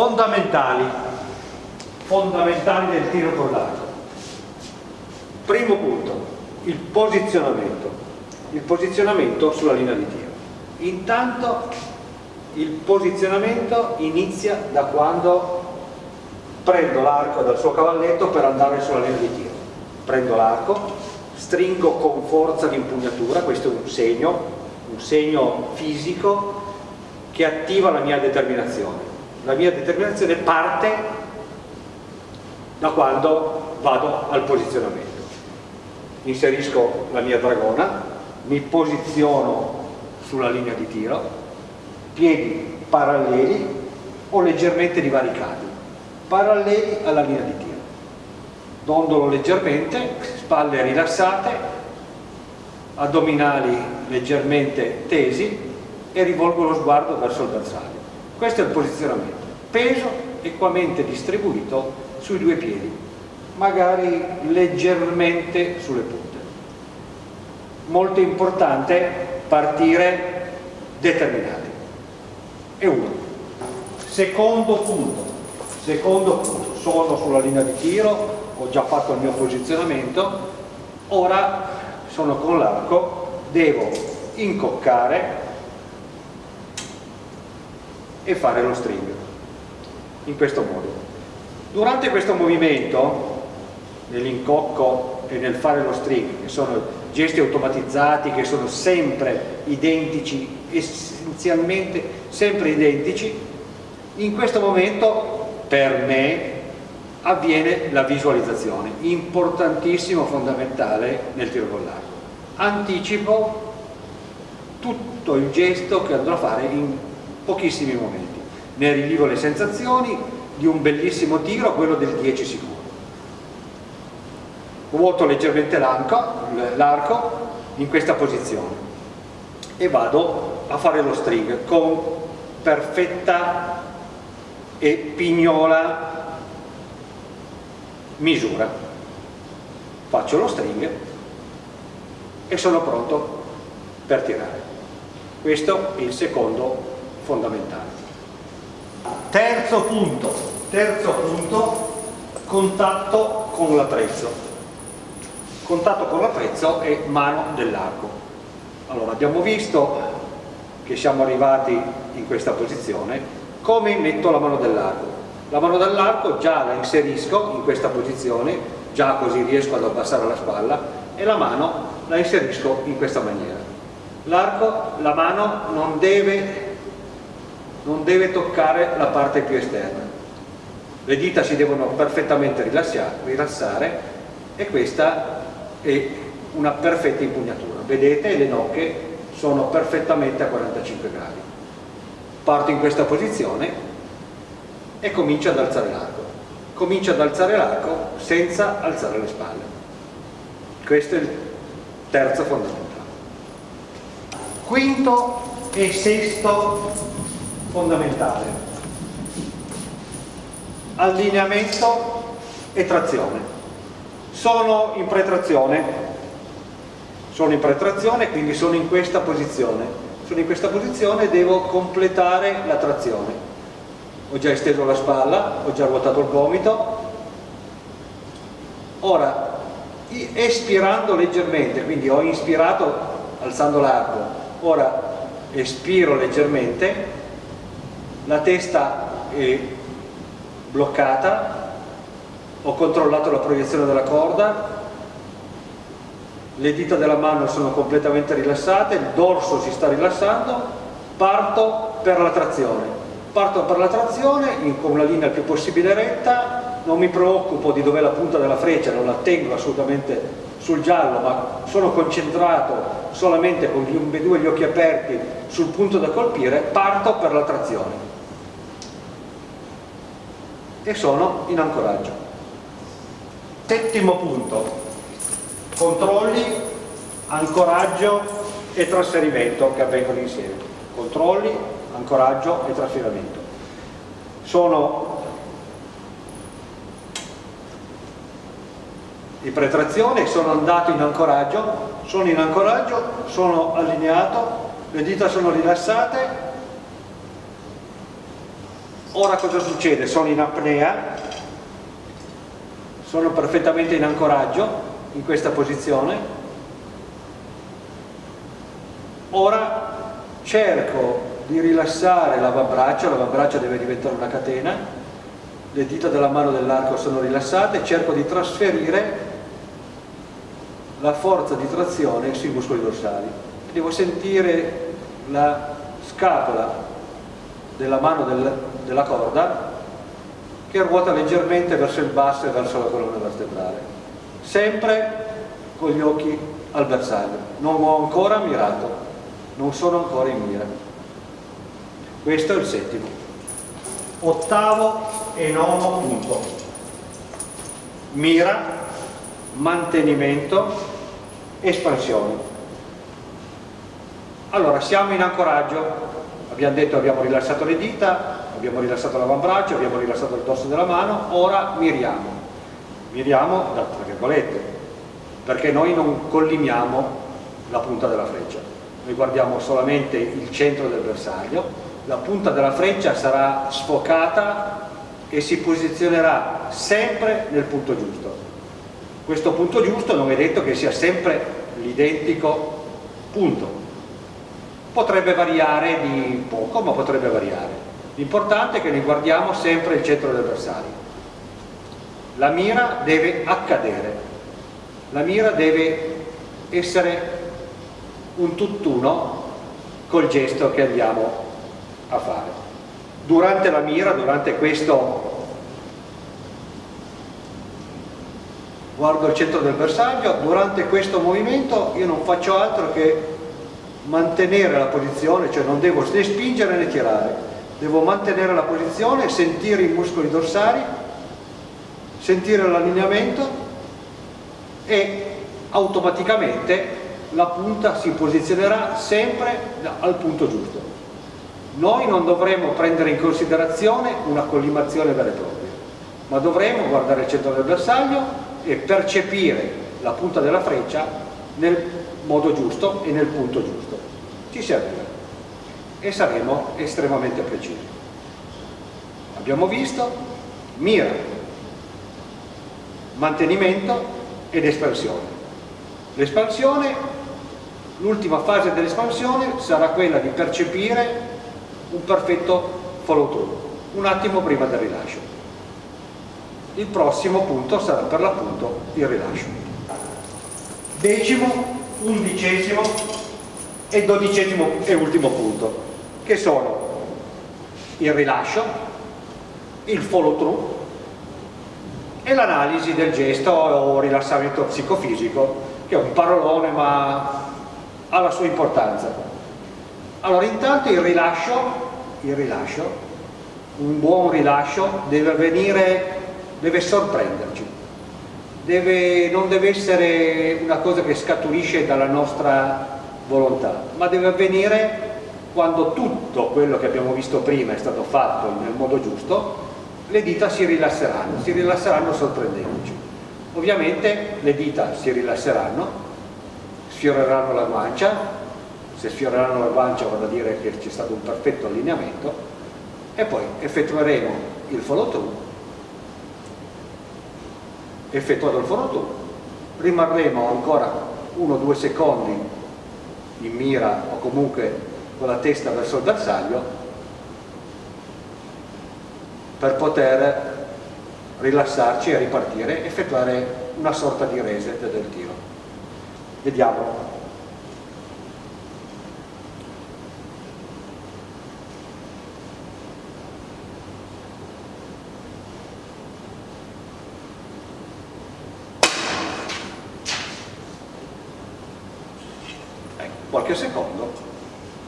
fondamentali fondamentali del tiro con l'arco primo punto il posizionamento il posizionamento sulla linea di tiro. Intanto il posizionamento inizia da quando prendo l'arco dal suo cavalletto per andare sulla linea di tiro. Prendo l'arco stringo con forza l'impugnatura questo è un segno un segno fisico che attiva la mia determinazione la mia determinazione parte da quando vado al posizionamento. Inserisco la mia dragona mi posiziono sulla linea di tiro piedi paralleli o leggermente divaricati paralleli alla linea di tiro. Dondolo leggermente spalle rilassate addominali leggermente tesi e rivolgo lo sguardo verso il bersaglio questo è il posizionamento. Peso equamente distribuito sui due piedi magari leggermente sulle punte. Molto importante partire determinati. E uno. Secondo punto. Secondo punto. Sono sulla linea di tiro ho già fatto il mio posizionamento. Ora sono con l'arco devo incoccare e fare lo string. In questo modo. Durante questo movimento nell'incocco e nel fare lo string che sono gesti automatizzati che sono sempre identici essenzialmente sempre identici in questo momento per me avviene la visualizzazione. Importantissimo fondamentale nel tiro con l'arco. Anticipo tutto il gesto che andrò a fare in pochissimi momenti. Ne rivivo le sensazioni di un bellissimo tiro quello del 10 sicuro. Vuoto leggermente l'arco in questa posizione e vado a fare lo string con perfetta e pignola misura. Faccio lo string e sono pronto per tirare. Questo è il secondo fondamentale terzo punto terzo punto contatto con l'attrezzo. Contatto con l'attrezzo è mano dell'arco. Allora abbiamo visto che siamo arrivati in questa posizione. Come metto la mano dell'arco? La mano dell'arco già la inserisco in questa posizione già così riesco ad abbassare la spalla e la mano la inserisco in questa maniera. L'arco, la mano non deve non deve toccare la parte più esterna. Le dita si devono perfettamente rilassare e questa è una perfetta impugnatura. Vedete le nocche sono perfettamente a 45 gradi. Parto in questa posizione e comincio ad alzare l'arco. Comincio ad alzare l'arco senza alzare le spalle. Questo è il terzo fondamentale. Quinto e sesto fondamentale. Allineamento e trazione. Sono in pretrazione. Sono in pretrazione quindi sono in questa posizione. Sono in questa posizione e devo completare la trazione. Ho già esteso la spalla, ho già ruotato il gomito. Ora espirando leggermente quindi ho inspirato alzando l'arco. Ora espiro leggermente la testa è bloccata ho controllato la proiezione della corda le dita della mano sono completamente rilassate il dorso si sta rilassando parto per la trazione. Parto per la trazione con una linea il più possibile retta non mi preoccupo di dov'è la punta della freccia non la tengo assolutamente sul giallo ma sono concentrato solamente con gli ambedue gli occhi aperti sul punto da colpire parto per la trazione e sono in ancoraggio. Settimo punto. Controlli ancoraggio e trasferimento che avvengono insieme. Controlli ancoraggio e trasferimento. Sono di pretrazione, sono andato in ancoraggio, sono in ancoraggio, sono allineato, le dita sono rilassate, ora cosa succede? sono in apnea. Sono perfettamente in ancoraggio in questa posizione. Ora cerco di rilassare l'avambraccio l'avambraccio deve diventare una catena. Le dita della mano dell'arco sono rilassate. Cerco di trasferire la forza di trazione sui muscoli dorsali. Devo sentire la scapola della mano del, della corda che ruota leggermente verso il basso e verso la colonna vertebrale. Sempre con gli occhi al bersaglio. Non ho ancora mirato. Non sono ancora in mira. Questo è il settimo. Ottavo e nono punto. Mira mantenimento espansione. Allora siamo in ancoraggio abbiamo detto abbiamo rilassato le dita abbiamo rilassato l'avambraccio, abbiamo rilassato il dorso della mano, ora miriamo. Miriamo, tra virgolette, perché noi non collimiamo la punta della freccia. Noi guardiamo solamente il centro del bersaglio, la punta della freccia sarà sfocata e si posizionerà sempre nel punto giusto. Questo punto giusto non è detto che sia sempre l'identico punto. Potrebbe variare di poco, ma potrebbe variare. L'importante è che ne guardiamo sempre il centro del bersaglio. La mira deve accadere, la mira deve essere un tutt'uno col gesto che andiamo a fare. Durante la mira, durante questo guardo il centro del bersaglio, durante questo movimento io non faccio altro che mantenere la posizione, cioè non devo né spingere né tirare, devo mantenere la posizione, sentire i muscoli dorsali, sentire l'allineamento e automaticamente la punta si posizionerà sempre al punto giusto. Noi non dovremo prendere in considerazione una collimazione vera e propria, ma dovremo guardare il centro del bersaglio e percepire la punta della freccia nel modo giusto e nel punto giusto. Ci servirà e saremo estremamente precisi. Abbiamo visto mira, mantenimento ed espansione. L'espansione, l'ultima fase dell'espansione sarà quella di percepire un perfetto follow through, un attimo prima del rilascio. Il prossimo punto sarà per l'appunto il rilascio. Decimo, undicesimo e dodicesimo e ultimo punto che sono il rilascio, il follow through e l'analisi del gesto o rilassamento psicofisico, che è un parolone ma ha la sua importanza. Allora intanto il rilascio, il rilascio un buon rilascio deve avvenire, deve sorprenderci, deve, non deve essere una cosa che scaturisce dalla nostra volontà, ma deve avvenire quando tutto quello che abbiamo visto prima è stato fatto nel modo giusto, le dita si rilasseranno, si rilasseranno sorprendendoci. Ovviamente le dita si rilasseranno, sfioreranno la guancia, se sfioreranno la guancia vuol dire che c'è stato un perfetto allineamento e poi effettueremo il follow through, effettuato il follow through, rimarremo ancora uno o due secondi in mira o comunque con la testa verso il bersaglio per poter rilassarci e ripartire, effettuare una sorta di reset del tiro. Vediamo. Qualche secondo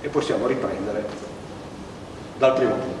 e possiamo riprendere dal primo punto.